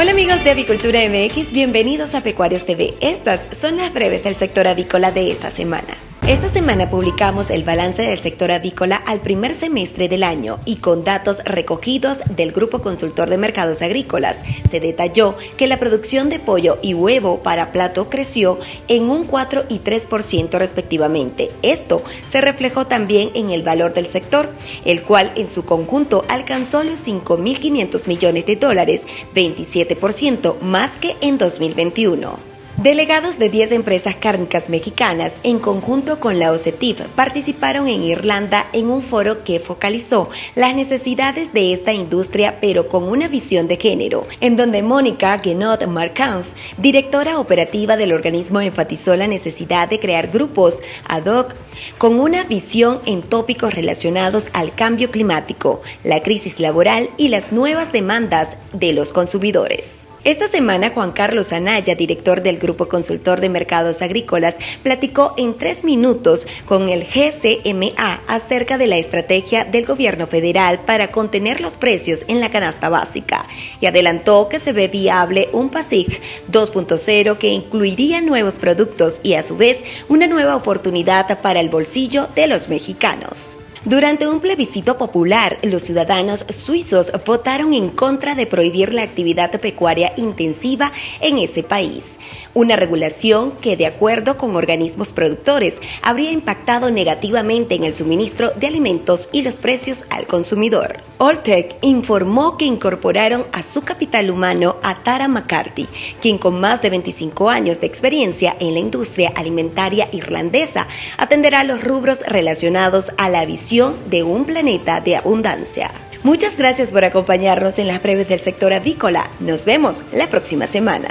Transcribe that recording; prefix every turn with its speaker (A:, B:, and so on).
A: Hola amigos de Avicultura MX, bienvenidos a Pecuarios TV. Estas son las breves del sector avícola de esta semana. Esta semana publicamos el balance del sector avícola al primer semestre del año y con datos recogidos del Grupo Consultor de Mercados Agrícolas se detalló que la producción de pollo y huevo para plato creció en un 4 y 3% respectivamente. Esto se reflejó también en el valor del sector, el cual en su conjunto alcanzó los 5.500 millones de dólares, 27% más que en 2021. Delegados de 10 empresas cárnicas mexicanas, en conjunto con la OCETIF, participaron en Irlanda en un foro que focalizó las necesidades de esta industria, pero con una visión de género, en donde Mónica Guenot Marcant, directora operativa del organismo, enfatizó la necesidad de crear grupos ad hoc con una visión en tópicos relacionados al cambio climático, la crisis laboral y las nuevas demandas de los consumidores. Esta semana, Juan Carlos Anaya, director del Grupo Consultor de Mercados Agrícolas, platicó en tres minutos con el GCMA acerca de la estrategia del gobierno federal para contener los precios en la canasta básica y adelantó que se ve viable un PASIC 2.0 que incluiría nuevos productos y a su vez una nueva oportunidad para el bolsillo de los mexicanos. Durante un plebiscito popular, los ciudadanos suizos votaron en contra de prohibir la actividad pecuaria intensiva en ese país, una regulación que, de acuerdo con organismos productores, habría impactado negativamente en el suministro de alimentos y los precios al consumidor. Alltech informó que incorporaron a su capital humano a Tara McCarthy, quien con más de 25 años de experiencia en la industria alimentaria irlandesa atenderá los rubros relacionados a la visión de un planeta de abundancia. Muchas gracias por acompañarnos en las breves del sector avícola. Nos vemos la próxima semana.